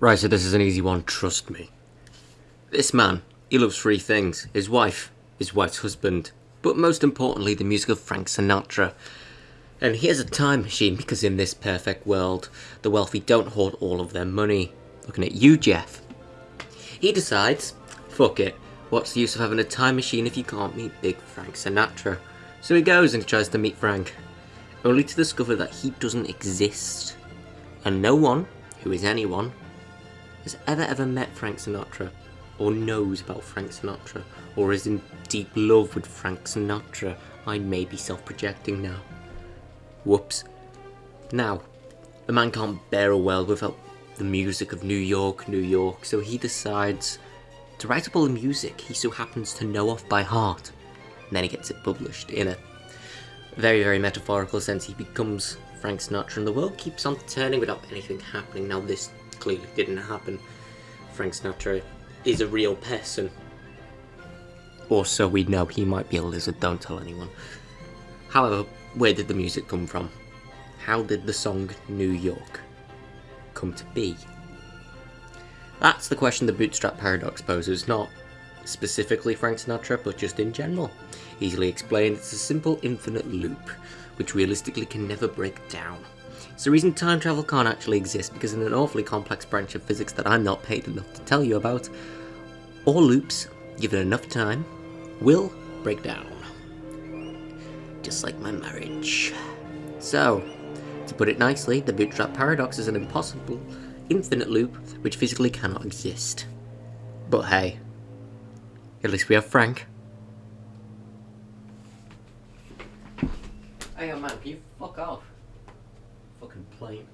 Right, so this is an easy one, trust me. This man, he loves three things. His wife, his wife's husband, but most importantly the music of Frank Sinatra. And he has a time machine because in this perfect world, the wealthy don't hoard all of their money. Looking at you, Jeff. He decides, fuck it, what's the use of having a time machine if you can't meet big Frank Sinatra? So he goes and he tries to meet Frank, only to discover that he doesn't exist. And no one, who is anyone, has ever ever met Frank Sinatra, or knows about Frank Sinatra, or is in deep love with Frank Sinatra. I may be self-projecting now. Whoops. Now, the man can't bear a world without the music of New York, New York, so he decides to write up all the music he so happens to know off by heart. And then he gets it published in a very, very metaphorical sense. He becomes Frank Sinatra and the world keeps on turning without anything happening. Now this clearly didn't happen. Frank Sinatra is a real person. Or so we know, he might be a lizard, don't tell anyone. However, where did the music come from? How did the song New York come to be? That's the question the Bootstrap Paradox poses, not specifically Frank Sinatra, but just in general. Easily explained, it's a simple infinite loop, which realistically can never break down. It's the reason time travel can't actually exist, because in an awfully complex branch of physics that I'm not paid enough to tell you about, all loops, given enough time, will break down. Just like my marriage. So, to put it nicely, the bootstrap paradox is an impossible, infinite loop which physically cannot exist. But hey, at least we have Frank. Hey, man, can you fuck off? fucking plane.